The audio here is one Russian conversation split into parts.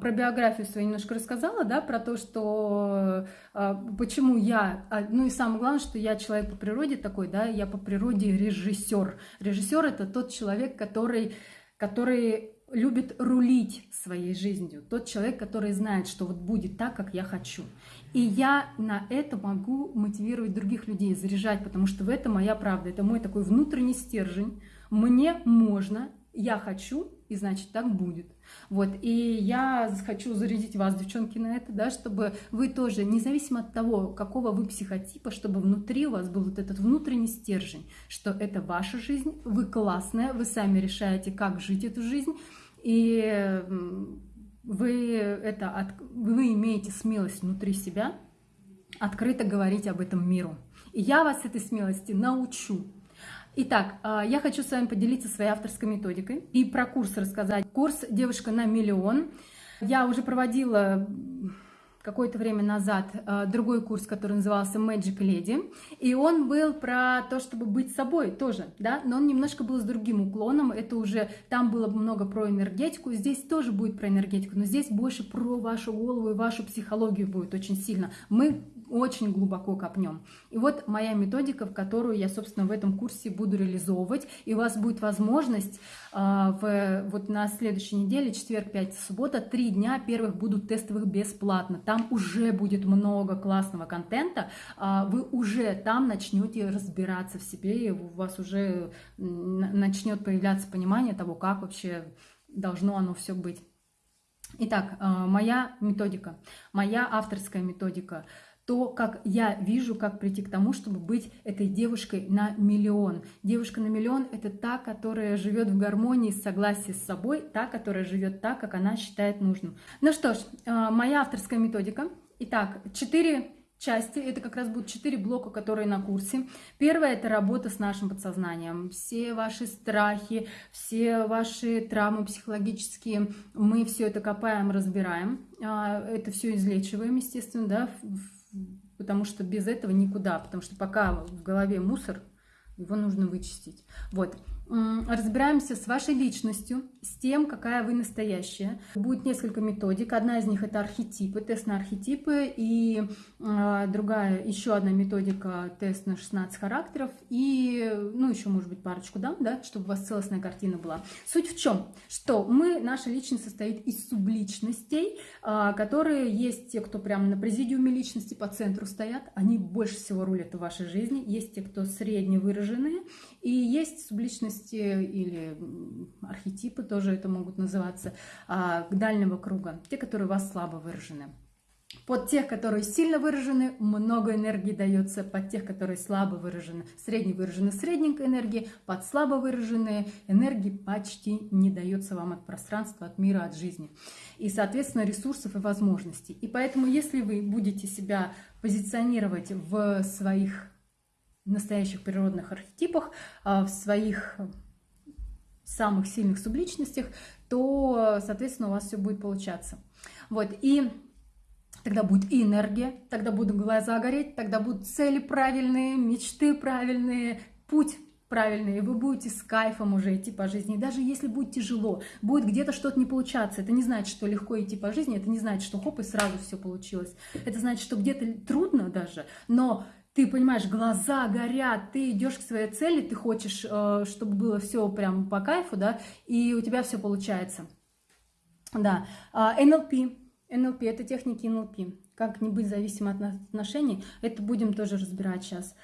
Про биографию свою немножко рассказала, да, про то, что э, почему я, а, ну и самое главное, что я человек по природе такой, да, я по природе режиссер. Режиссер это тот человек, который, который любит рулить своей жизнью, тот человек, который знает, что вот будет так, как я хочу. И я на это могу мотивировать других людей, заряжать, потому что в этом моя правда, это мой такой внутренний стержень. Мне можно, я хочу, и значит так будет. Вот, и я хочу зарядить вас, девчонки, на это, да, чтобы вы тоже, независимо от того, какого вы психотипа, чтобы внутри у вас был вот этот внутренний стержень, что это ваша жизнь, вы классная, вы сами решаете, как жить эту жизнь, и вы, это, вы имеете смелость внутри себя открыто говорить об этом миру. И я вас этой смелости научу. Итак, а, я хочу с вами поделиться своей авторской методикой и про курс рассказать. Курс «Девушка на миллион». Я уже проводила какое-то время назад а, другой курс, который назывался Magic Lady, и он был про то, чтобы быть собой тоже, да, но он немножко был с другим уклоном, это уже, там было много про энергетику, здесь тоже будет про энергетику, но здесь больше про вашу голову и вашу психологию будет очень сильно. Мы очень глубоко копнем. И вот моя методика, в которую я, собственно, в этом курсе буду реализовывать. И у вас будет возможность э, в, вот на следующей неделе, четверг, пятница, суббота, три дня первых будут тестовых бесплатно. Там уже будет много классного контента. Э, вы уже там начнете разбираться в себе, и у вас уже начнет появляться понимание того, как вообще должно оно все быть. Итак, моя методика, моя авторская методика – то, как я вижу, как прийти к тому, чтобы быть этой девушкой на миллион. Девушка на миллион – это та, которая живет в гармонии, согласии с собой, та, которая живет так, как она считает нужным. Ну что ж, а, моя авторская методика. Итак, четыре части. Это как раз будут четыре блока, которые на курсе. Первое – это работа с нашим подсознанием. Все ваши страхи, все ваши травмы психологические, мы все это копаем, разбираем. А, это все излечиваем, естественно, да, потому что без этого никуда, потому что пока в голове мусор, его нужно вычистить. Вот. Разбираемся с вашей личностью, с тем, какая вы настоящая. Будет несколько методик. Одна из них это архетипы, тест на архетипы, и э, другая, еще одна методика, тест на 16 характеров, и, ну, еще, может быть, парочку дам, да, чтобы у вас целостная картина была. Суть в чем? Что мы, наша личность состоит из субличностей, э, которые есть те, кто прямо на президиуме личности по центру стоят, они больше всего рулят в вашей жизни, есть те, кто средне выраженные, и есть субличности или архетипы, тоже это могут называться, а, дальнего круга, те, которые у вас слабо выражены. Под тех, которые сильно выражены, много энергии дается. Под тех, которые слабо выражены, средне выражены, средненькой энергии. Под слабо выраженные энергии почти не дается вам от пространства, от мира, от жизни. И, соответственно, ресурсов и возможностей. И поэтому, если вы будете себя позиционировать в своих настоящих природных архетипах, а, в своих самых сильных субличностях, то, соответственно, у вас все будет получаться. Вот, и тогда будет энергия, тогда будут глаза гореть, тогда будут цели правильные, мечты правильные, путь правильный, и вы будете с кайфом уже идти по жизни. И даже если будет тяжело, будет где-то что-то не получаться, это не значит, что легко идти по жизни, это не значит, что хоп, и сразу все получилось. Это значит, что где-то трудно даже, но ты понимаешь, глаза горят, ты идешь к своей цели, ты хочешь, э, чтобы было все прям по кайфу, да, и у тебя все получается. Да, НЛП, а, НЛП, это техники НЛП, как не быть зависимым от отношений, это будем тоже разбирать сейчас.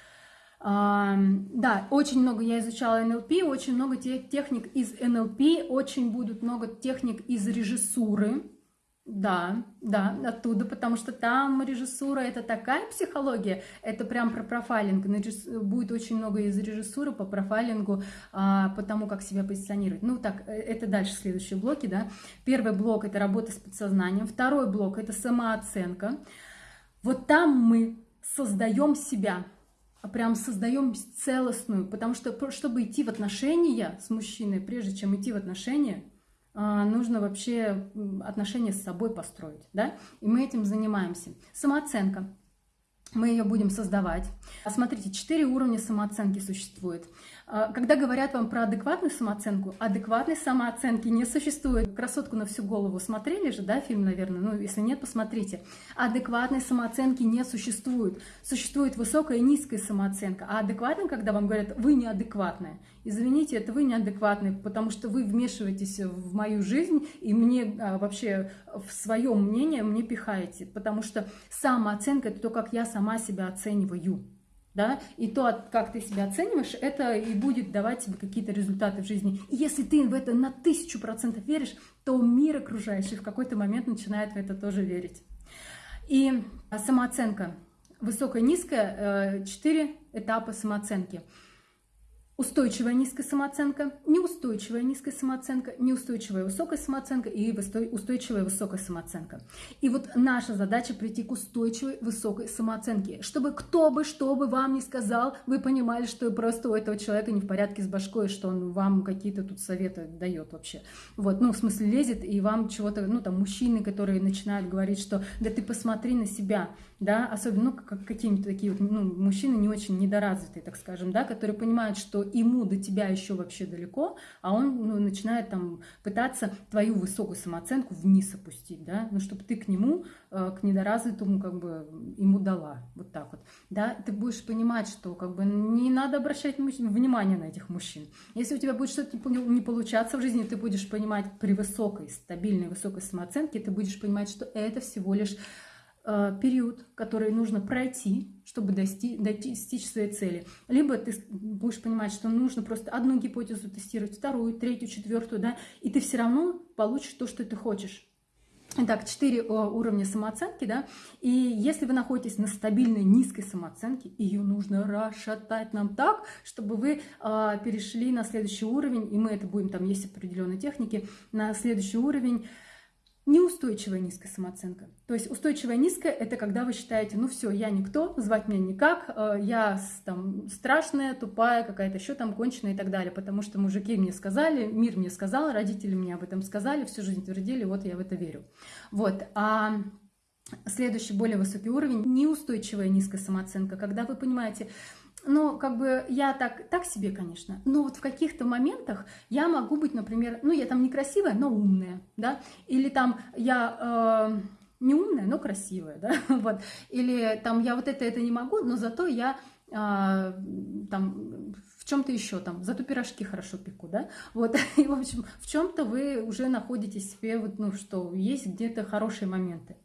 А, да, очень много я изучала НЛП, очень много техник из НЛП, очень будут много техник из режиссуры, да, да, оттуда, потому что там режиссура это такая психология, это прям про профайлинг, будет очень много из режиссуры по профайлингу, а, по тому, как себя позиционировать. Ну так, э, это дальше следующие блоки, да. Первый блок это работа с подсознанием, второй блок это самооценка. Вот там мы создаем себя, а прям создаем целостную, потому что чтобы идти в отношения с мужчиной, прежде чем идти в отношения, нужно вообще отношения с собой построить, да, и мы этим занимаемся. Самооценка. Мы ее будем создавать. Смотрите, четыре уровня самооценки существует. А, когда говорят вам про адекватную самооценку, адекватной самооценки не существует. «Красотку на всю голову» смотрели же, да, фильм, наверное? Ну, если нет, посмотрите. Адекватной самооценки не существует. Существует высокая и низкая самооценка. А адекватно, когда вам говорят «вы неадекватная», извините, это вы неадекватный, потому что вы вмешиваетесь в мою жизнь и мне а, вообще в свое мнение мне пихаете, потому что самооценка – это то, как я сама себя оцениваю да, и то, как ты себя оцениваешь, это и будет давать тебе какие-то результаты в жизни. И если ты в это на тысячу процентов веришь, то мир окружающий в какой-то момент начинает в это тоже верить. И самооценка высокая, низкая, э, четыре этапа самооценки – устойчивая низкая самооценка, неустойчивая низкая самооценка, неустойчивая высокая самооценка и устойчивая высокая самооценка. И вот наша задача прийти к устойчивой высокой самооценке, чтобы кто бы что бы вам ни сказал, вы понимали, что просто у этого человека не в порядке с башкой, что он вам какие-то тут советы дает вообще. Вот, ну, в смысле, лезет и вам чего-то, ну, там, мужчины, которые начинают говорить, что да ты посмотри на себя, да, особенно, ну, как какие-нибудь такие вот, ну, мужчины не очень недоразвитые, так скажем, да, которые понимают, что ему до тебя еще вообще далеко, а он ну, начинает там пытаться твою высокую самооценку вниз опустить, да, ну, чтобы ты к нему, э, к недоразвитому, как бы, ему дала, вот так вот, да, ты будешь понимать, что, как бы, не надо обращать внимание на этих мужчин. Если у тебя будет что-то не получаться в жизни, ты будешь понимать при высокой, стабильной, высокой самооценке, ты будешь понимать, что это всего лишь период, который нужно пройти, чтобы достичь, достичь своей цели. Либо ты будешь понимать, что нужно просто одну гипотезу тестировать, вторую, третью, четвертую, да, и ты все равно получишь то, что ты хочешь. Итак, четыре э, уровня самооценки, да, и если вы находитесь на стабильной низкой самооценке, ее нужно расшатать нам так, чтобы вы э, перешли на следующий уровень, и мы это будем, там есть определенные техники, на следующий уровень неустойчивая низкая самооценка. То есть устойчивая низкая – это когда вы считаете, ну все, я никто, звать меня никак, э, я там страшная, тупая, какая-то еще там конченая и так далее, потому что мужики мне сказали, мир мне сказал, родители мне об этом сказали, всю жизнь твердили, вот я в это верю. Вот. А следующий более высокий уровень – неустойчивая низкая самооценка, когда вы понимаете, ну, как бы я так, так себе, конечно, но вот в каких-то моментах я могу быть, например, ну, я там некрасивая, но умная, да, или там я э, не умная, но красивая, да, вот, или там я вот это, это не могу, но зато я э, там в чем-то еще там, зато пирожки хорошо пеку, да, вот, и, в общем, в чем-то вы уже находите себе, вот, ну, что есть где-то хорошие моменты.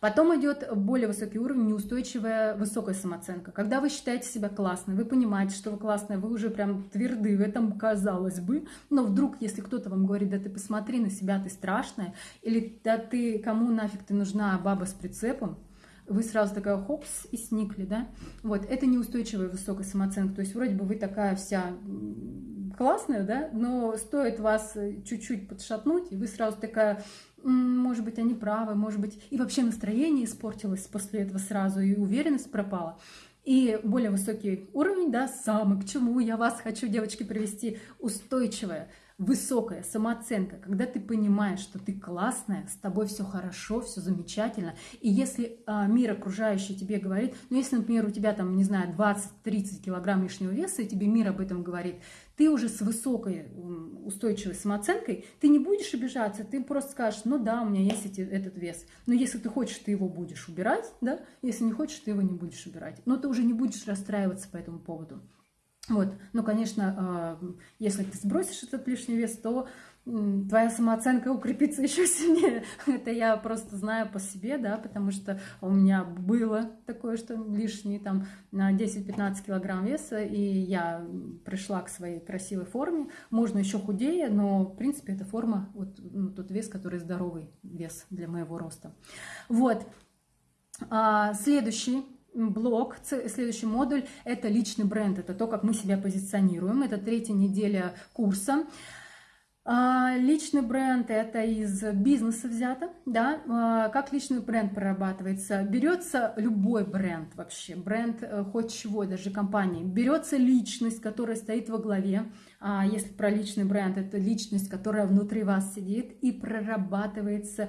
Потом идет более высокий уровень, неустойчивая высокая самооценка. Когда вы считаете себя классной, вы понимаете, что вы классная, вы уже прям тверды в этом, казалось бы, но вдруг, если кто-то вам говорит, да ты посмотри на себя, ты страшная, или да ты, кому нафиг ты нужна баба с прицепом, вы сразу такая хопс и сникли, да? Вот, это неустойчивая высокая самооценка, то есть вроде бы вы такая вся классная, да, но стоит вас чуть-чуть подшатнуть, и вы сразу такая может быть, они правы, может быть, и вообще настроение испортилось после этого сразу, и уверенность пропала. И более высокий уровень, да, самый, к чему я вас хочу, девочки, привести, устойчивая, высокая самооценка, когда ты понимаешь, что ты классная, с тобой все хорошо, все замечательно. И если а, мир окружающий тебе говорит, ну если, например, у тебя там, не знаю, 20-30 килограмм лишнего веса, и тебе мир об этом говорит, ты уже с высокой устойчивой самооценкой, ты не будешь обижаться, ты просто скажешь, ну да, у меня есть эти, этот вес. Но если ты хочешь, ты его будешь убирать, да, если не хочешь, ты его не будешь убирать. Но ты уже не будешь расстраиваться по этому поводу. Вот, ну, конечно, а, если ты сбросишь этот лишний вес, то твоя самооценка укрепится еще сильнее. Это я просто знаю по себе, да, потому что у меня было такое, что лишние там на 10-15 килограмм веса, и я пришла к своей красивой форме. Можно еще худее, но, в принципе, эта форма, вот ну, тот вес, который здоровый вес для моего роста. Вот. А, следующий блок, следующий модуль – это личный бренд, это то, как мы себя позиционируем. Это третья неделя курса. А, личный бренд – это из бизнеса взято, да, а, как личный бренд прорабатывается? Берется любой бренд вообще, бренд э, хоть чего, даже компании, берется личность, которая стоит во главе, А если про личный бренд, это личность, которая внутри вас сидит и прорабатывается,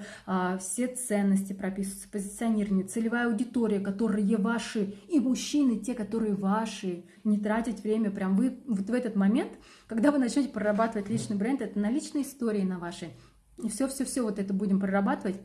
все ценности прописываются, позиционирование, целевая аудитория, которые ваши, и мужчины, те, которые ваши, не тратить время, прям вы вот в этот момент, когда вы начнете прорабатывать личный бренд, это на личной истории на вашей, все-все-все вот это будем прорабатывать,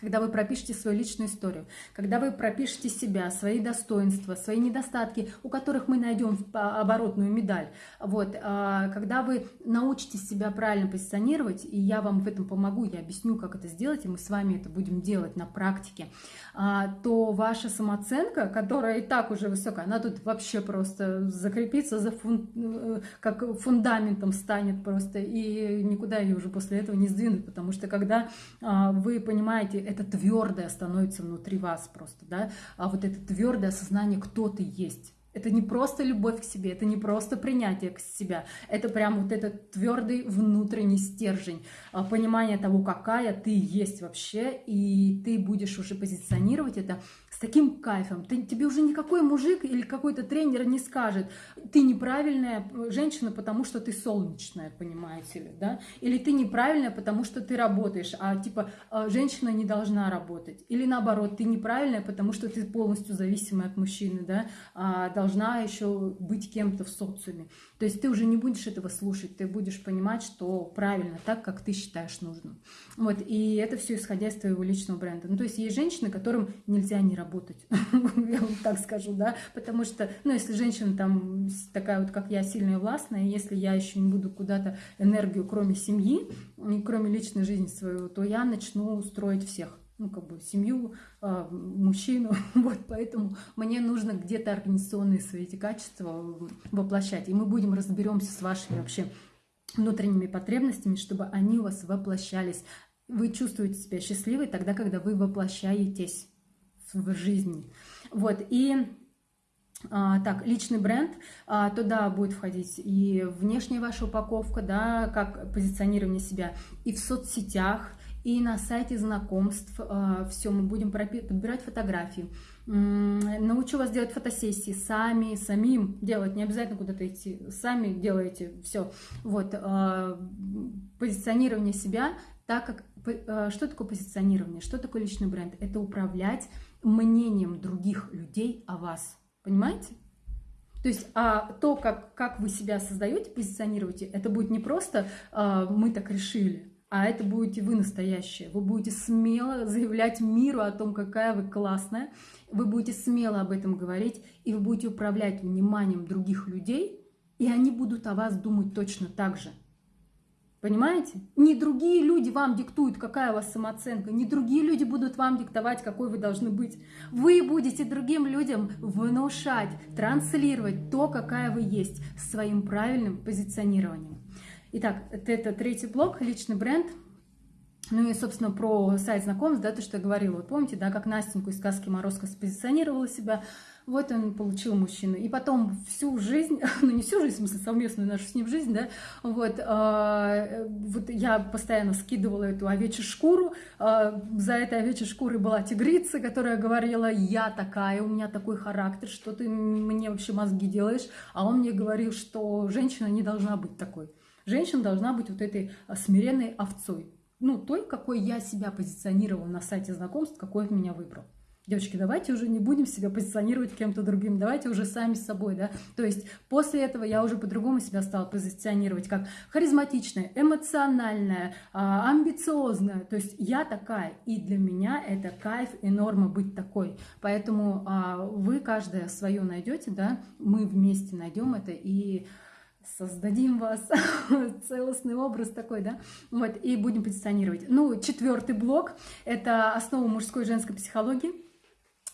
когда вы пропишете свою личную историю, когда вы пропишете себя, свои достоинства, свои недостатки, у которых мы найдем оборотную медаль, вот, а, когда вы научитесь себя правильно позиционировать, и я вам в этом помогу, я объясню, как это сделать, и мы с вами это будем делать на практике, а, то ваша самооценка, которая и так уже высокая, она тут вообще просто закрепится, за фун... Э, как фундаментом станет просто, и никуда ее уже после этого не сдвинуть, потому что когда а, вы понимаете, это твердое становится внутри вас просто, да, а вот это твердое осознание, кто ты есть. Это не просто любовь к себе, это не просто принятие к себя, это прям вот этот твердый внутренний стержень, а, понимание того, какая ты есть вообще, и ты будешь уже позиционировать это таким кайфом. Ты, тебе уже никакой мужик или какой-то тренер не скажет, ты неправильная женщина, потому что ты солнечная, понимаете ли, да? Или ты неправильная, потому что ты работаешь, а типа а, женщина не должна работать. Или наоборот, ты неправильная, потому что ты полностью зависимая от мужчины, да? А должна еще быть кем-то в социуме. То есть ты уже не будешь этого слушать, ты будешь понимать, что правильно, так, как ты считаешь нужным. Вот, и это все исходя из твоего личного бренда. Ну, то есть есть женщины, которым нельзя не работать, я вам так скажу, да, потому что, ну, если женщина там такая вот, как я, сильная и властная, если я еще не буду куда-то энергию, кроме семьи, кроме личной жизни своего, то я начну строить всех. Ну, как бы семью, э, мужчину, вот, поэтому мне нужно где-то организационные свои эти качества воплощать, и мы будем разберемся с вашими вообще внутренними потребностями, чтобы они у вас воплощались. Вы чувствуете себя счастливой тогда, когда вы воплощаетесь в жизни. Вот, и а, так, личный бренд, а, туда будет входить и внешняя ваша упаковка, да, как позиционирование себя, и в соцсетях, и на сайте знакомств э, все, мы будем подбирать фотографии. Научу вас делать фотосессии сами, самим делать, не обязательно куда-то идти, сами делаете все. Вот, позиционирование себя, так как, что такое позиционирование, что такое личный бренд? Это управлять мнением других людей о вас, понимаете? То есть а то, как, как вы себя создаете, позиционируете, это будет не просто а, «мы так решили», а это будете вы настоящие. Вы будете смело заявлять миру о том, какая вы классная, вы будете смело об этом говорить, и вы будете управлять вниманием других людей, и они будут о вас думать точно так же. Понимаете? Не другие люди вам диктуют, какая у вас самооценка, не другие люди будут вам диктовать, какой вы должны быть. Вы будете другим людям внушать, транслировать то, какая вы есть, своим правильным позиционированием. Итак, это третий блок, личный бренд. Ну и, собственно, про сайт знакомств, да, то, что я говорила. Вот помните, да, как Настеньку из сказки Морозко спозиционировала себя, вот он получил мужчину. И потом всю жизнь, ну не всю жизнь, в смысле совместную нашу с ним жизнь, да, вот, э, вот я постоянно скидывала эту овечью шкуру, э, за этой овечьей шкурой была тигрица, которая говорила, я такая, у меня такой характер, что ты мне вообще мозги делаешь, а он мне говорил, что женщина не должна быть такой. Женщина должна быть вот этой а, смиренной овцой. Ну, той, какой я себя позиционировала на сайте знакомств, какой он меня выбрал. Девочки, давайте уже не будем себя позиционировать кем-то другим, давайте уже сами с собой, да. То есть после этого я уже по-другому себя стала позиционировать, как харизматичная, эмоциональная, а, амбициозная. То есть я такая, и для меня это кайф и норма быть такой. Поэтому а, вы каждая свое найдете, да, мы вместе найдем это и создадим вас целостный образ такой, да, вот, и будем позиционировать. Ну, четвертый блок – это основа мужской и женской психологии.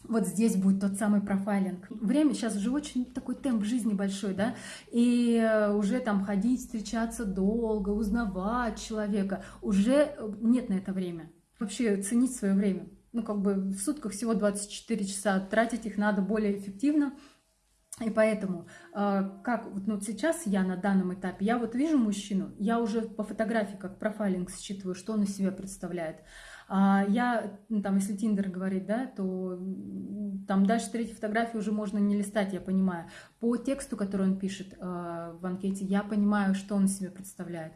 Вот здесь будет тот самый профайлинг. Время сейчас уже очень такой темп жизни большой, да, и уже там ходить, встречаться долго, узнавать человека, уже нет на это время. Вообще ценить свое время. Ну, как бы в сутках всего 24 часа, тратить их надо более эффективно, и поэтому, а, как ну, сейчас я на данном этапе, я вот вижу мужчину, я уже по фотографии как профайлинг считываю, что он из себя представляет. А я, ну, там, если Тиндер говорить, да, то там дальше третьей фотографии уже можно не листать, я понимаю. По тексту, который он пишет э, в анкете, я понимаю, что он из себя представляет.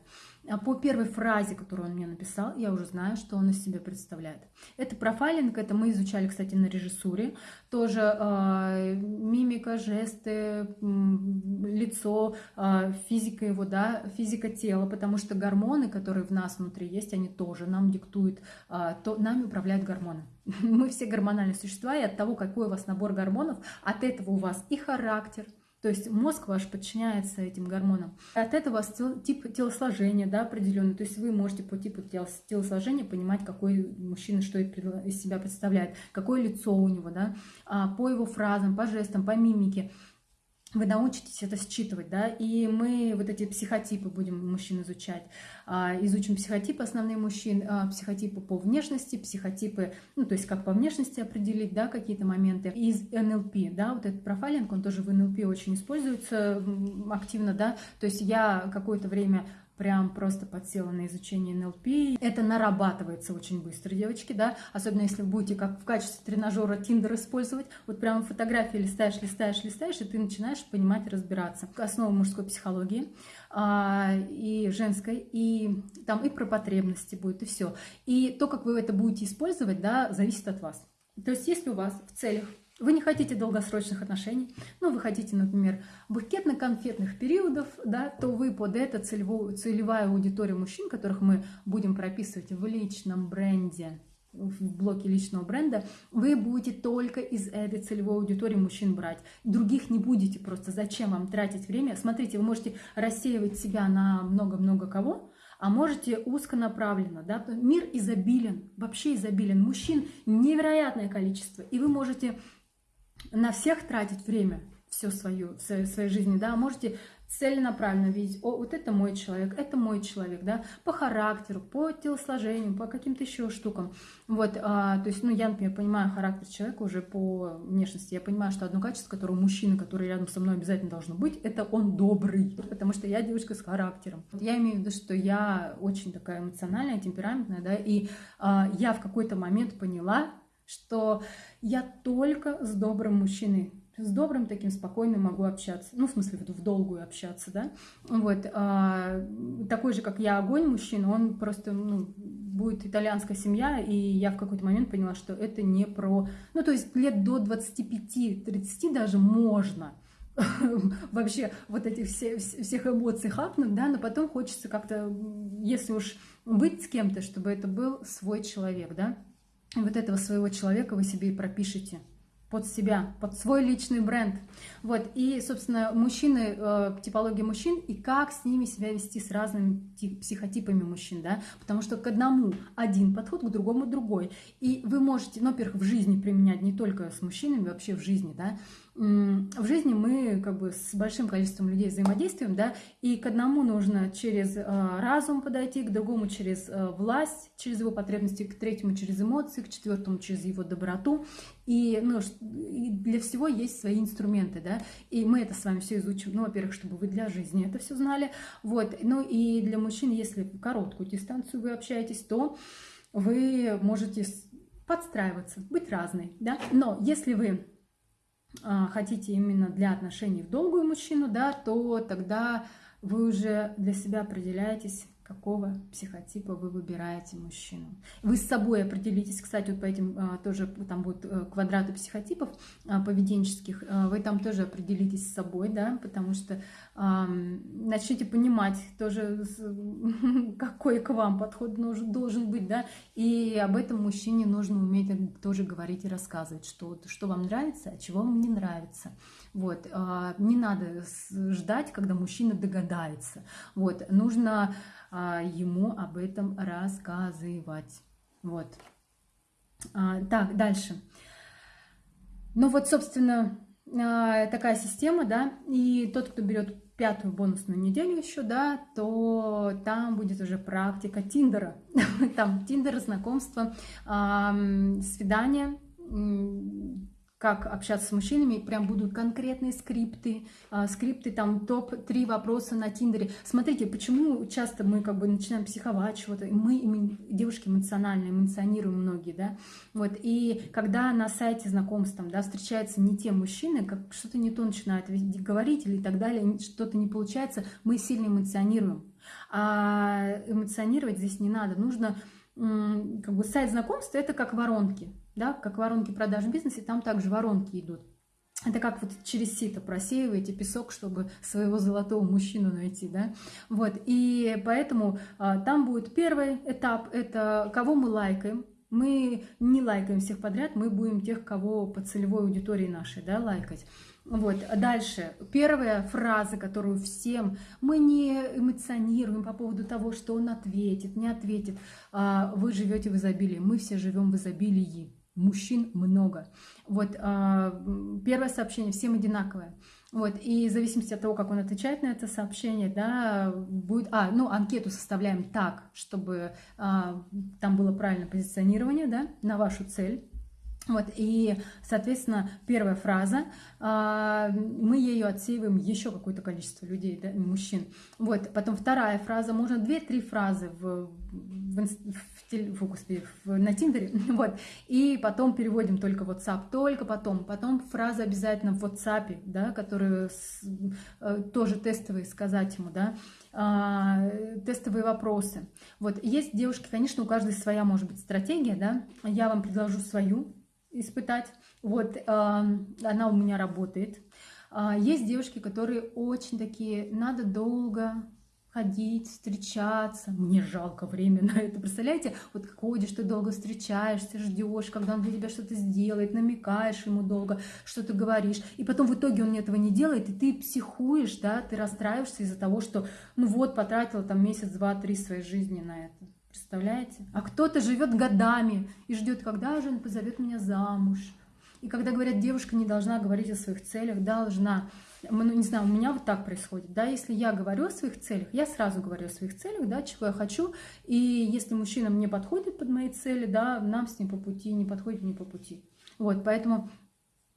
А по первой фразе, которую он мне написал, я уже знаю, что он из себя представляет. Это профайлинг, это мы изучали, кстати, на режиссуре. Тоже э, мимика, жесты, лицо, э, физика его, да, физика тела, потому что гормоны, которые в нас внутри есть, они тоже нам диктуют, э, то, нами управляют гормоны. Мы все гормональные существа, и от того, какой у вас набор гормонов, от этого у вас и характер – то есть мозг ваш подчиняется этим гормонам. От этого тип телосложения да, определенный. То есть вы можете по типу телосложения понимать, какой мужчина что из себя представляет, какое лицо у него, да, а, по его фразам, по жестам, по мимике вы научитесь это считывать, да, и мы вот эти психотипы будем мужчин изучать. А, изучим психотипы основные мужчин, а, психотипы по внешности, психотипы, ну, то есть как по внешности определить, да, какие-то моменты. Из НЛП, да, вот этот профайлинг, он тоже в НЛП очень используется активно, да, то есть я какое-то время прям просто подсела на изучение НЛП. Это нарабатывается очень быстро, девочки, да, особенно если вы будете как в качестве тренажера Тиндер использовать, вот прям фотографии листаешь, листаешь, листаешь, и ты начинаешь понимать, разбираться. Основа мужской психологии а, и женской, и там и про потребности будет, и все. И то, как вы это будете использовать, да, зависит от вас. То есть, если у вас в целях вы не хотите долгосрочных отношений, ну, вы хотите, например, букетно-конфетных периодов, да, то вы под это целевую, целевая аудитория мужчин, которых мы будем прописывать в личном бренде, в блоке личного бренда, вы будете только из этой целевой аудитории мужчин брать. Других не будете просто. Зачем вам тратить время? Смотрите, вы можете рассеивать себя на много-много кого, а можете узконаправленно. Да? Мир изобилен, вообще изобилен. Мужчин невероятное количество. И вы можете на всех тратить время все свою, в своей жизни, да, можете целенаправленно видеть, о, вот это мой человек, это мой человек, да, по характеру, по телосложению, по каким-то еще штукам. Вот, а, то есть, ну, я, например, понимаю характер человека уже по внешности. Я понимаю, что одно качество, которое у мужчины, который рядом со мной обязательно должно быть, это он добрый, потому что я девушка с характером. Я имею в виду, что я очень такая эмоциональная, темпераментная, да, и а, я в какой-то момент поняла, что я только с добрым мужчиной, с добрым таким спокойным могу общаться, ну, в смысле, в долгую общаться, да, вот, а, такой же, как я, огонь мужчина, он просто, ну, будет итальянская семья, и я в какой-то момент поняла, что это не про, ну, то есть лет до 25-30 даже можно, вообще вот этих все, всех эмоций хапнуть, да, но потом хочется как-то, если уж быть с кем-то, чтобы это был свой человек, да, вот этого своего человека вы себе и пропишите под себя, под свой личный бренд. Вот, и, собственно, мужчины, э, типология мужчин, и как с ними себя вести с разными психотипами мужчин, да, потому что к одному один подход, к другому другой. И вы можете, ну, во-первых, в жизни применять не только с мужчинами, вообще в жизни, да, в жизни мы как бы с большим количеством людей взаимодействуем, да, и к одному нужно через э, разум подойти, к другому через э, власть, через его потребности, к третьему через эмоции, к четвертому через его доброту. И, ну, и для всего есть свои инструменты, да, и мы это с вами все изучим. Ну, во-первых, чтобы вы для жизни это все знали, вот. Ну и для мужчин, если короткую дистанцию вы общаетесь, то вы можете подстраиваться, быть разной, да. Но если вы а, хотите именно для отношений в долгую мужчину, да, то тогда вы уже для себя определяетесь, какого психотипа вы выбираете мужчину. Вы с собой определитесь, кстати, вот по этим а, тоже там будут э, квадраты психотипов а, поведенческих, вы там тоже определитесь с собой, да, потому что начните понимать тоже, какой к вам подход нужен, должен быть, да, и об этом мужчине нужно уметь тоже говорить и рассказывать, что, что вам нравится, а чего вам не нравится. Вот, а, не надо ждать, когда мужчина догадается. Вот, нужно а, ему об этом рассказывать. Вот. А, так, дальше. Ну вот, собственно, такая система, да, и тот, кто берет пятую бонусную неделю еще, да, то там будет уже практика Тиндера. Там Тиндер, знакомство, свидание, как общаться с мужчинами, прям будут конкретные скрипты, э, скрипты, там топ-3 вопроса на Тиндере. Смотрите, почему часто мы как бы начинаем психовать чего-то, мы, девушки эмоциональные, эмоционируем многие, да, вот, и когда на сайте знакомств, там, да, встречаются не те мужчины, как что-то не то начинают говорить или так далее, что-то не получается, мы сильно эмоционируем. А эмоционировать здесь не надо, нужно как бы сайт знакомства это как воронки, да, как воронки продаж в бизнесе, там также воронки идут. Это как вот через сито просеиваете песок, чтобы своего золотого мужчину найти, да. Вот, и поэтому а, там будет первый этап, это кого мы лайкаем. Мы не лайкаем всех подряд, мы будем тех, кого по целевой аудитории нашей, да, лайкать. Вот, дальше. Первая фраза, которую всем мы не эмоционируем по поводу того, что он ответит, не ответит. А, вы живете в изобилии, мы все живем в изобилии. Мужчин много. Вот, а, первое сообщение всем одинаковое. Вот, и в зависимости от того, как он отвечает на это сообщение, да, будет... А, ну, анкету составляем так, чтобы а, там было правильное позиционирование, да, на вашу цель вот, и, соответственно, первая фраза, а, мы ее отсеиваем еще какое-то количество людей, да, мужчин. Вот, потом вторая фраза, можно две-три фразы в, в, в, в, господи, в, на Тиндере, вот, и потом переводим только в WhatsApp, только потом. Потом фраза обязательно в WhatsApp, да, которую с, э, тоже тестовые сказать ему, да, а, тестовые вопросы. Вот, есть девушки, конечно, у каждой своя может быть стратегия, да, я вам предложу свою, испытать. Вот, она у меня работает. А, есть девушки, которые очень такие, надо долго ходить, встречаться. Мне жалко время на это. Представляете, вот ходишь, ты долго встречаешься, ждешь, когда он для тебя что-то сделает, намекаешь ему долго, что-то говоришь. И потом в итоге он этого не делает, и ты психуешь, да, ты расстраиваешься из-за того, что, ну вот, потратила там месяц, два, три своей жизни на это. Представляете? А кто-то живет годами и ждет, когда же он позовет меня замуж. И когда говорят, девушка не должна говорить о своих целях, должна. Ну, не знаю, у меня вот так происходит, да, если я говорю о своих целях, я сразу говорю о своих целях, да, чего я хочу, и если мужчина мне подходит под мои цели, да, нам с ним по пути, не подходит не по пути. Вот, поэтому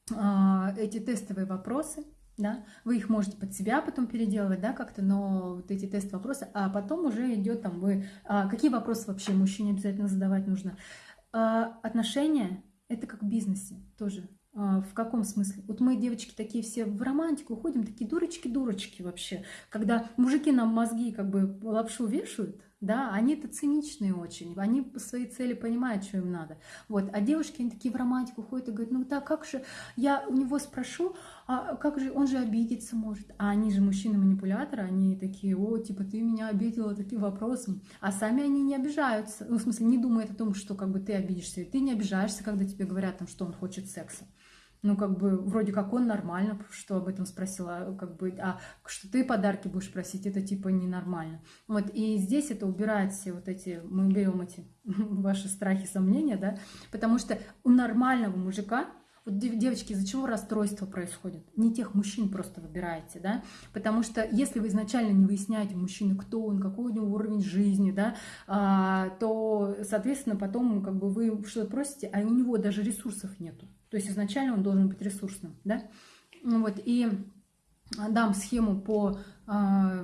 э, эти тестовые вопросы, да, вы их можете под себя потом переделывать, да, как-то, но вот эти тест-вопросы, а потом уже идет там вы, а, какие вопросы вообще мужчине обязательно задавать нужно. А, отношения – это как в бизнесе тоже, а, в каком смысле? Вот мы, девочки, такие все в романтику уходим, такие дурочки-дурочки вообще. Когда мужики нам мозги как бы лапшу вешают, да, они это циничные очень, они по своей цели понимают, что им надо. Вот, а девушки, они такие в романтику ходят и говорят, ну так, как же, я у него спрошу, а как же, он же обидеться может. А они же мужчины-манипуляторы, они такие, о, типа, ты меня обидела таким вопросом. А сами они не обижаются, ну, в смысле, не думают о том, что как бы ты обидишься. Ты не обижаешься, когда тебе говорят, там, что он хочет секса ну, как бы, вроде как он нормально, что об этом спросила, как бы, а что ты подарки будешь просить, это типа ненормально. Вот, и здесь это убирает все вот эти, мы берем эти ваши страхи, сомнения, да, потому что у нормального мужика вот, девочки, из-за чего расстройство происходит? Не тех мужчин просто выбираете, да? Потому что если вы изначально не выясняете мужчины, кто он, какой у него уровень жизни, да, а, то, соответственно, потом как бы вы что-то просите, а у него даже ресурсов нету. То есть изначально он должен быть ресурсным, да? Ну вот, и дам схему по, а,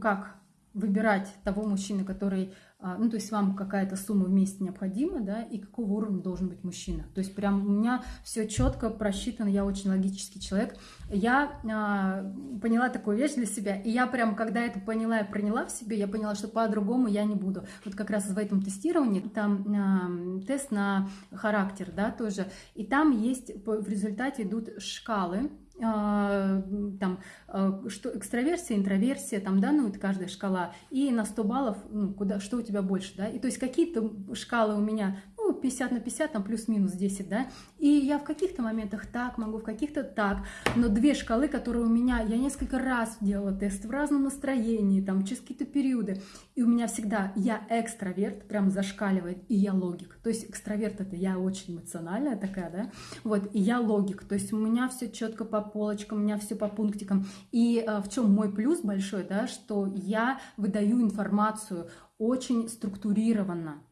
как, выбирать того мужчины, который, а, ну, то есть вам какая-то сумма в месяц необходима, да, и какого уровня должен быть мужчина. То есть прям у меня все четко просчитано, я очень логический человек. Я а, поняла такую вещь для себя, и я прям, когда это поняла и приняла в себе, я поняла, что по-другому я не буду. Вот как раз в этом тестировании, там а, тест на характер, да, тоже, и там есть, в результате идут шкалы, а, там, а, что экстраверсия, интроверсия, там, да, ну, это каждая шкала, и на 100 баллов, ну, куда, что у тебя больше, да, и то есть какие-то шкалы у меня, ну, 50 на 50, там, плюс-минус 10, да, и я в каких-то моментах так могу, в каких-то так, но две шкалы, которые у меня, я несколько раз делала тест в разном настроении, там, через какие-то периоды, и у меня всегда я экстраверт, прям зашкаливает, и я логик, то есть экстраверт это я очень эмоциональная такая, да, вот, и я логик, то есть у меня все четко по полочкам, у меня все по пунктикам. И э, в чем мой плюс большой, да, что я выдаю информацию очень структурированно.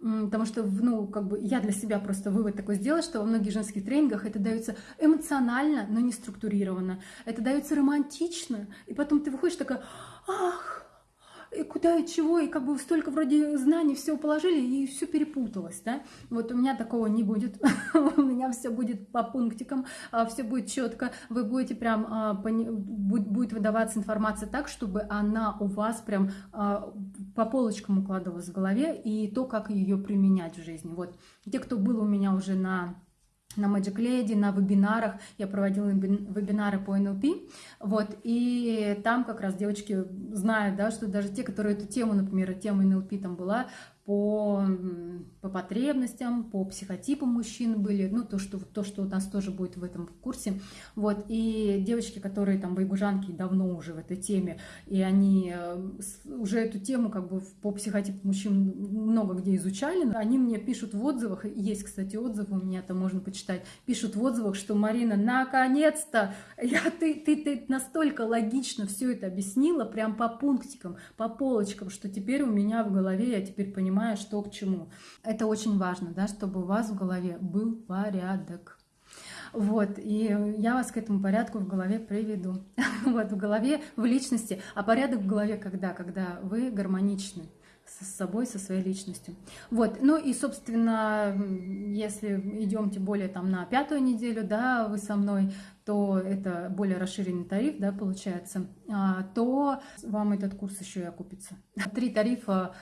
Потому что, ну, как бы я для себя просто вывод такой сделала, что во многих женских тренингах это дается эмоционально, но не структурированно. Это дается романтично, и потом ты выходишь такая, ах, и куда и чего, и как бы столько вроде знаний все положили, и все перепуталось, да. Вот у меня такого не будет, у меня все будет по пунктикам, а, все будет четко, вы будете прям, а, будет выдаваться информация так, чтобы она у вас прям а, по полочкам укладывалась в голове, и то, как ее применять в жизни. Вот те, кто был у меня уже на на Magic Lady, на вебинарах. Я проводила вебинары по НЛП. Вот, и там как раз девочки знают, да, что даже те, которые эту тему, например, тема НЛП там была, по, по потребностям, по психотипам мужчин были, ну, то что, то, что у нас тоже будет в этом курсе. Вот, и девочки, которые там байгужанки давно уже в этой теме, и они э, уже эту тему как бы по психотипу мужчин много где изучали, они мне пишут в отзывах, есть, кстати, отзывы у меня, там можно почитать, пишут в отзывах, что Марина, наконец-то, я, ты, ты, ты настолько логично все это объяснила, прям по пунктикам, по полочкам, что теперь у меня в голове, я теперь понимаю, понимая, что к чему. Это очень важно, да, чтобы у вас в голове был порядок. Вот, и я вас к этому порядку в голове приведу. Вот, в голове, в личности. А порядок в голове когда? Когда вы гармоничны с собой, со своей личностью. Вот, ну и, собственно, если идем тем более там на пятую неделю, да, вы со мной, то это более расширенный тариф, да, получается, а, то вам этот курс еще и окупится. Три тарифа,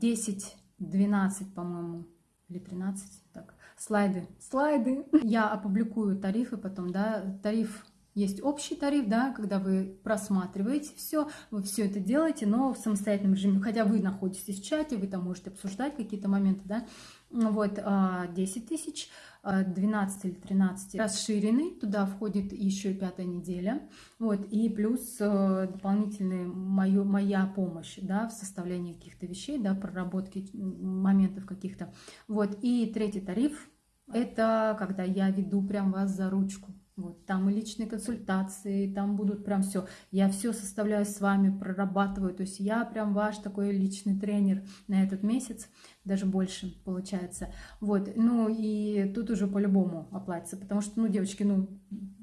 10, а, 12, по-моему, или 13, так, слайды, слайды. Я опубликую тарифы потом, да, тариф есть общий тариф, да, когда вы просматриваете все, вы все это делаете, но в самостоятельном режиме, хотя вы находитесь в чате, вы там можете обсуждать какие-то моменты, да, вот 10 а, тысяч, 12 или 13 расширенный, туда входит еще пятая неделя, вот, и плюс э, дополнительная мою, моя помощь, да, в составлении каких-то вещей, да, проработки моментов каких-то, вот, и третий тариф, это когда я веду прям вас за ручку, вот, там и личные консультации, там будут прям все. Я все составляю с вами, прорабатываю. То есть я прям ваш такой личный тренер на этот месяц, даже больше получается. Вот, ну и тут уже по-любому оплатится, потому что, ну, девочки, ну,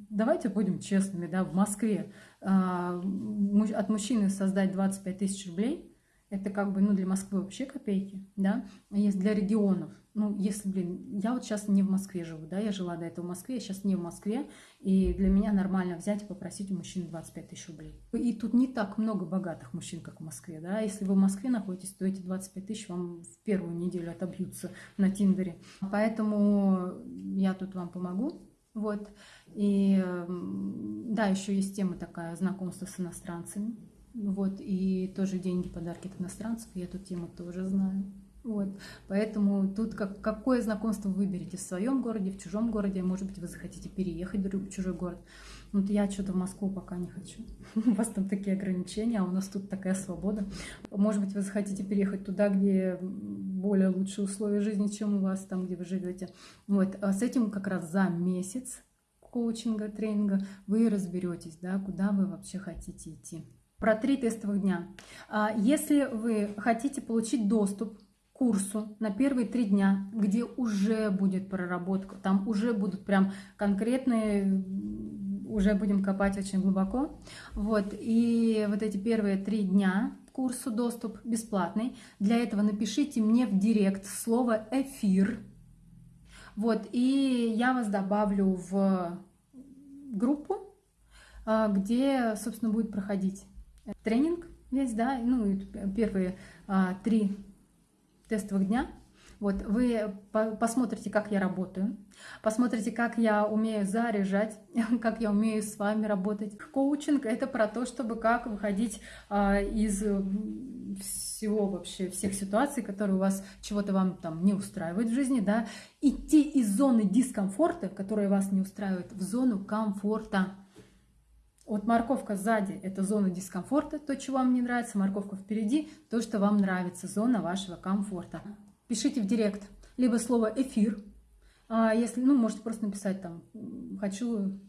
давайте будем честными, да, в Москве а, от мужчины создать 25 тысяч рублей – это как бы, ну, для Москвы вообще копейки, да, есть для регионов. Ну, если, блин, я вот сейчас не в Москве живу, да, я жила до этого в Москве, я сейчас не в Москве, и для меня нормально взять и попросить у мужчины 25 тысяч рублей. И тут не так много богатых мужчин, как в Москве, да, если вы в Москве находитесь, то эти 25 тысяч вам в первую неделю отобьются на Тиндере. Поэтому я тут вам помогу, вот. И да, еще есть тема такая знакомство с иностранцами. Вот, и тоже деньги, подарки от иностранцев, я эту тему тоже знаю. Вот, поэтому тут как, какое знакомство вы выберете в своем городе, в чужом городе, может быть, вы захотите переехать в чужой город. Вот я что-то в Москву пока не хочу. У вас там такие ограничения, а у нас тут такая свобода. Может быть, вы захотите переехать туда, где более лучшие условия жизни, чем у вас там, где вы живете. Вот, а с этим как раз за месяц коучинга, тренинга вы разберетесь, да, куда вы вообще хотите идти про три тестовых дня. А, если вы хотите получить доступ курсу на первые три дня, где уже будет проработка, там уже будут прям конкретные, уже будем копать очень глубоко. Вот, и вот эти первые три дня курсу доступ бесплатный. Для этого напишите мне в директ слово «эфир». Вот, и я вас добавлю в группу, а, где, собственно, будет проходить тренинг весь, да, ну и первые а, три тестовых дня. Вот вы посмотрите, как я работаю, посмотрите, как я умею заряжать, как я умею с вами работать. Коучинг — это про то, чтобы как выходить а, из всего вообще, всех ситуаций, которые у вас чего-то вам там не устраивают в жизни, да, идти из зоны дискомфорта, которая вас не устраивает, в зону комфорта. Вот морковка сзади – это зона дискомфорта, то, чего вам не нравится. Морковка впереди – то, что вам нравится, зона вашего комфорта. Пишите в директ, либо слово «эфир». А если, ну, можете просто написать там «хочу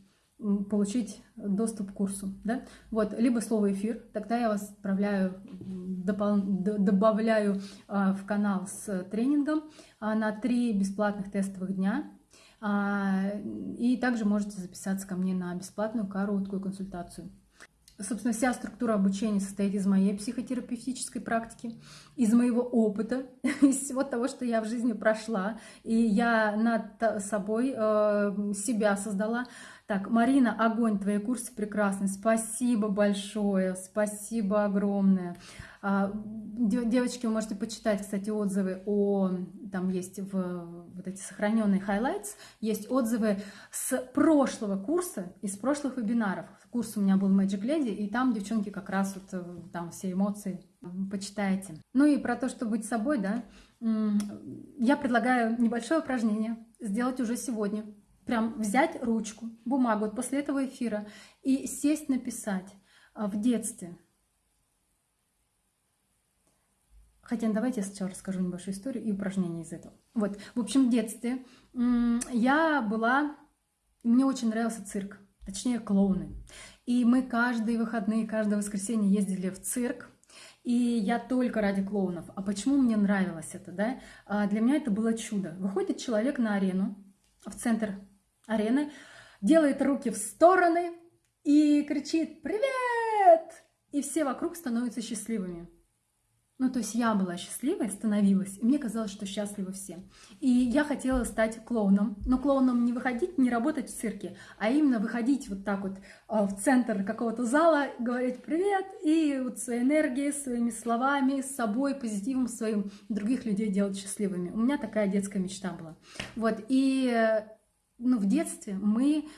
получить доступ к курсу, да, вот, либо слово эфир, тогда я вас отправляю, допол... добавляю а, в канал с тренингом а, на три бесплатных тестовых дня, и также можете записаться ко мне на бесплатную короткую консультацию. Собственно, вся структура обучения состоит из моей психотерапевтической практики, из моего опыта, из всего того, что я в жизни прошла. И я над собой э, себя создала. Так, Марина, огонь, твои курсы прекрасны. Спасибо большое, спасибо огромное. А, девочки, вы можете почитать, кстати, отзывы о... Там есть в вот эти сохраненные highlights, есть отзывы с прошлого курса, из прошлых вебинаров. Курс у меня был Magic Lady, и там девчонки как раз вот э, там все эмоции почитайте. Ну и про то, что быть собой, да, я предлагаю небольшое упражнение сделать уже сегодня прям взять ручку, бумагу вот после этого эфира и сесть написать а, в детстве. Хотя давайте я сначала расскажу небольшую историю и упражнение из этого. Вот, в общем, в детстве я была, мне очень нравился цирк, точнее клоуны. И мы каждые выходные, каждое воскресенье ездили в цирк, и я только ради клоунов. А почему мне нравилось это, да? А для меня это было чудо. Выходит человек на арену, в центр арены, делает руки в стороны и кричит «Привет!» И все вокруг становятся счастливыми. Ну, то есть я была счастливой, становилась, и мне казалось, что счастливы все. И я хотела стать клоуном. Но клоуном не выходить, не работать в цирке, а именно выходить вот так вот а, в центр какого-то зала, говорить «привет», и вот своей энергией, своими словами, с собой, позитивом своим других людей делать счастливыми. У меня такая детская мечта была. Вот, и э, ну, в детстве мы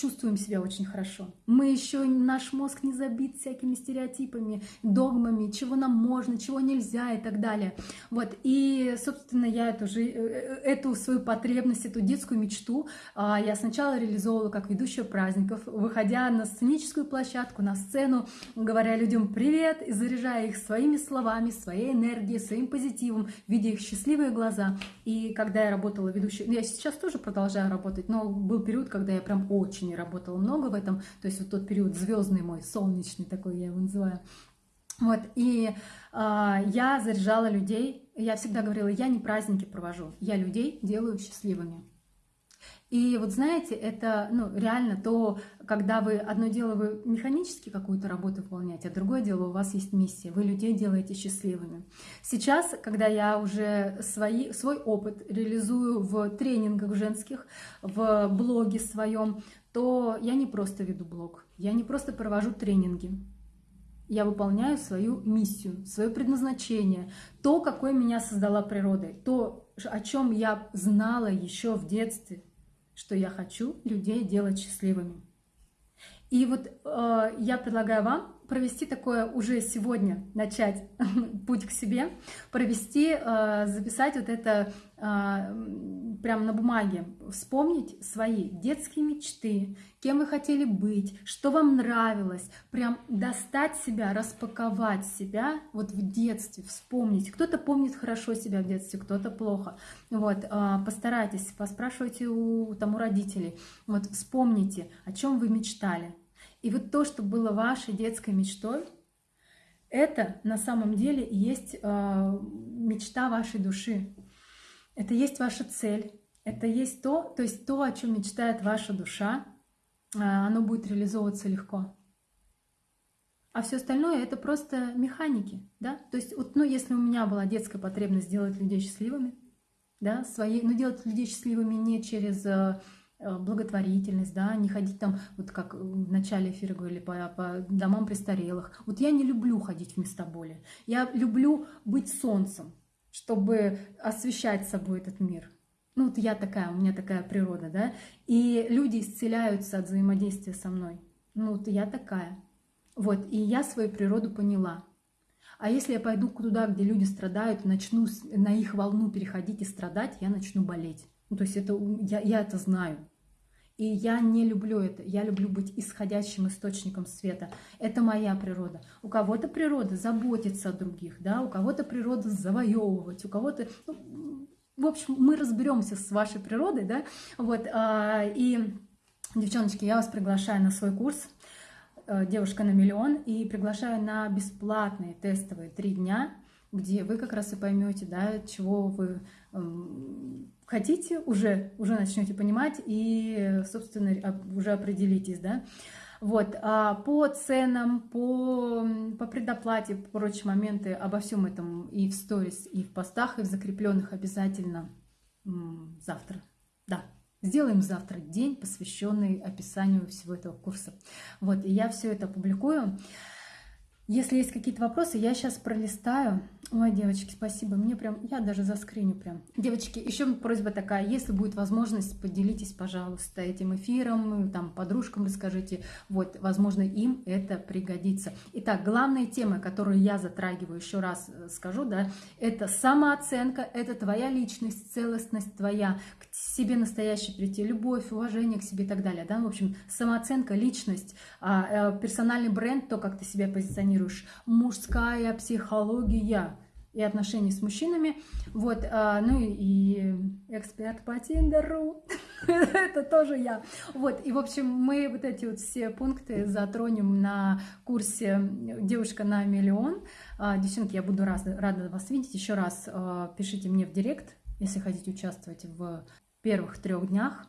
чувствуем себя очень хорошо. Мы еще, наш мозг не забит всякими стереотипами, догмами, чего нам можно, чего нельзя и так далее. Вот, и, собственно, я эту, же, э, э, эту свою потребность, эту детскую мечту а, я сначала реализовывала как ведущая праздников, выходя на сценическую площадку, на сцену, говоря людям привет и заряжая их своими словами, своей энергией, своим позитивом, видя их счастливые глаза. И когда я работала ведущей, я сейчас тоже продолжаю работать, но был период, когда я прям очень очень работала много в этом, то есть вот тот период звездный мой, солнечный такой я его называю. Вот, и э, я заряжала людей, я всегда говорила, я не праздники провожу, я людей делаю счастливыми. И вот знаете, это ну, реально то, когда вы одно дело вы механически какую-то работу выполняете, а другое дело у вас есть миссия, вы людей делаете счастливыми. Сейчас, когда я уже свои, свой опыт реализую в тренингах женских, в блоге своем, то я не просто веду блог, я не просто провожу тренинги, я выполняю свою миссию, свое предназначение, то, какое меня создала природа, то, о чем я знала еще в детстве, что я хочу людей делать счастливыми. И вот э, я предлагаю вам провести такое уже сегодня, начать путь к себе, провести, э, записать вот это э, прямо на бумаге, вспомнить свои детские мечты, кем вы хотели быть, что вам нравилось, прям достать себя, распаковать себя вот в детстве, вспомнить. Кто-то помнит хорошо себя в детстве, кто-то плохо. Вот, э, постарайтесь, поспрашивайте у, там, у родителей, вот вспомните, о чем вы мечтали, и вот то, что было вашей детской мечтой, это на самом деле есть э, мечта вашей души. Это есть ваша цель. Это есть то, то есть то, о чем мечтает ваша душа, э, оно будет реализовываться легко. А все остальное это просто механики, да? То есть, вот, ну, если у меня была детская потребность сделать людей счастливыми, да, свои, но делать людей счастливыми не через Э, благотворительность, да, не ходить там, вот как в начале эфира говорили, по, по домам престарелых. Вот я не люблю ходить в места боли. Я люблю быть солнцем, чтобы освещать собой этот мир. Ну вот я такая, у меня такая природа, да. И люди исцеляются от взаимодействия со мной. Ну вот я такая. Вот, и я свою природу поняла. А если я пойду туда, где люди страдают, начну на их волну переходить и страдать, я начну болеть. Ну, то есть это, я, я это знаю. И я не люблю это. Я люблю быть исходящим источником света. Это моя природа. У кого-то природа заботиться о других, да, у кого-то природа завоевывать, у кого-то... Ну, в общем, мы разберемся с вашей природой, да, вот, а, и Девчоночки, я вас приглашаю на свой курс э, «Девушка на миллион» и приглашаю на бесплатные тестовые три дня, где вы как раз и поймете, да, чего вы эм, хотите, уже, уже начнете понимать и, собственно, уже определитесь, да. Вот, а по ценам, по, по предоплате, прочие моменты, обо всем этом и в сторис, и в постах, и в закрепленных обязательно завтра. Да, Сделаем завтра день, посвященный описанию всего этого курса. Вот, и я все это публикую. Если есть какие-то вопросы, я сейчас пролистаю. Ой, девочки, спасибо. Мне прям, я даже заскриню прям. Девочки, еще просьба такая, если будет возможность, поделитесь, пожалуйста, этим эфиром, там, подружкам расскажите. Вот, возможно, им это пригодится. Итак, главная тема, которую я затрагиваю, еще раз э, скажу, да, это самооценка, это твоя личность, целостность твоя, к себе настоящий прийти, любовь, уважение к себе и так далее, да, в общем, самооценка, личность, а, э, персональный бренд, то, как ты себя позиционируешь, планируешь, мужская психология и отношения с мужчинами. Вот, а, ну и эксперт по Тиндеру, это тоже я. Вот, и в общем мы вот эти вот все пункты затронем на курсе «Девушка на миллион». А, девчонки, я буду рада, рада вас видеть. Еще раз а, пишите мне в директ, если хотите участвовать в первых трех днях.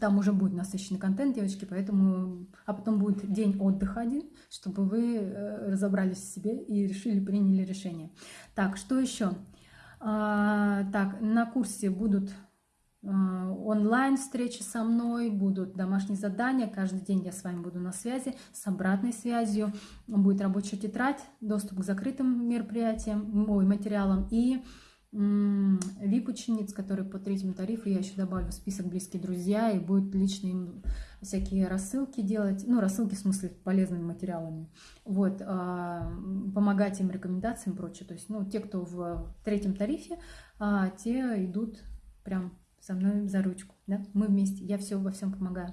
Там уже будет насыщенный контент, девочки, поэтому... А потом будет день отдыха один, чтобы вы э, разобрались в себе и решили, приняли решение. Так, что еще? А, так, на курсе будут а, онлайн встречи со мной, будут домашние задания, каждый день я с вами буду на связи, с обратной связью, будет рабочая тетрадь, доступ к закрытым мероприятиям, ой, материалам и VIP-учениц, которые по третьему тарифу, я еще добавлю в список близкие друзья, и будет лично им всякие рассылки делать, ну, рассылки в смысле полезными материалами, вот, а, помогать им рекомендациям и прочее. То есть, ну, те, кто в третьем тарифе, а, те идут прям со мной за ручку, да, мы вместе, я все во всем помогаю.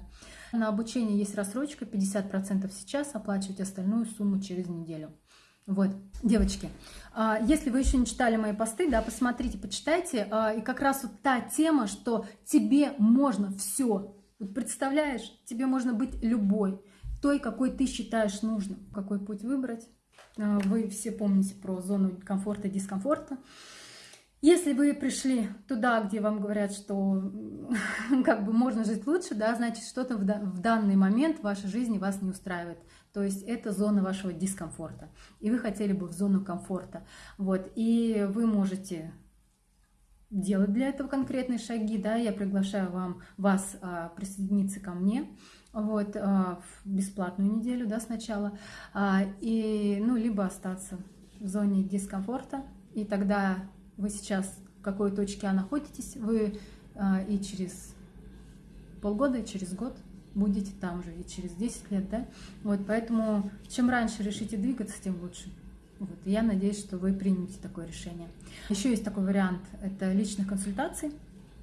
На обучение есть рассрочка, 50% сейчас, оплачивать остальную сумму через неделю. Вот, девочки, а, если вы еще не читали мои посты, да, посмотрите, почитайте. А, и как раз вот та тема, что тебе можно все. Вот представляешь, тебе можно быть любой, той, какой ты считаешь нужным. Какой путь выбрать? А, вы все помните про зону комфорта и дискомфорта. Если вы пришли туда, где вам говорят, что как бы можно жить лучше, да, значит, что-то в данный момент в вашей жизни вас не устраивает. То есть это зона вашего дискомфорта. И вы хотели бы в зону комфорта. Вот. И вы можете делать для этого конкретные шаги. Да? Я приглашаю вам, вас а, присоединиться ко мне вот, а, в бесплатную неделю да, сначала. А, и, ну, либо остаться в зоне дискомфорта. И тогда вы сейчас в какой точке находитесь, вы а, и через полгода, и через год будете там же и через 10 лет, да? Вот, поэтому чем раньше решите двигаться, тем лучше. Вот, я надеюсь, что вы примете такое решение. Еще есть такой вариант, это личных консультаций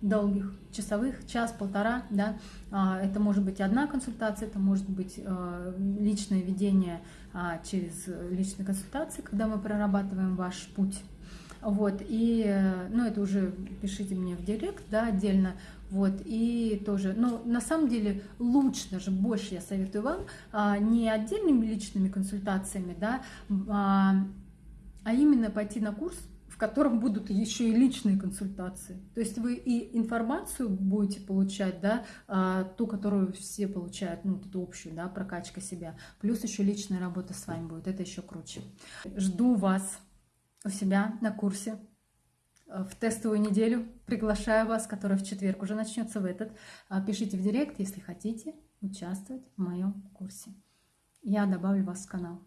долгих, часовых, час-полтора, да, а, это может быть одна консультация, это может быть а, личное ведение а, через личные консультации, когда мы прорабатываем ваш путь, вот, и, ну, это уже пишите мне в директ, да, отдельно, вот, и тоже, но на самом деле лучше, даже больше я советую вам, а, не отдельными личными консультациями, да, а, а именно пойти на курс, в котором будут еще и личные консультации. То есть вы и информацию будете получать, да, а, ту, которую все получают, ну, эту общую, да, прокачка себя, плюс еще личная работа с вами будет, это еще круче. Жду вас у себя на курсе в тестовую неделю. Приглашаю вас, которая в четверг уже начнется в этот. А, пишите в директ, если хотите участвовать в моем курсе. Я добавлю вас в канал.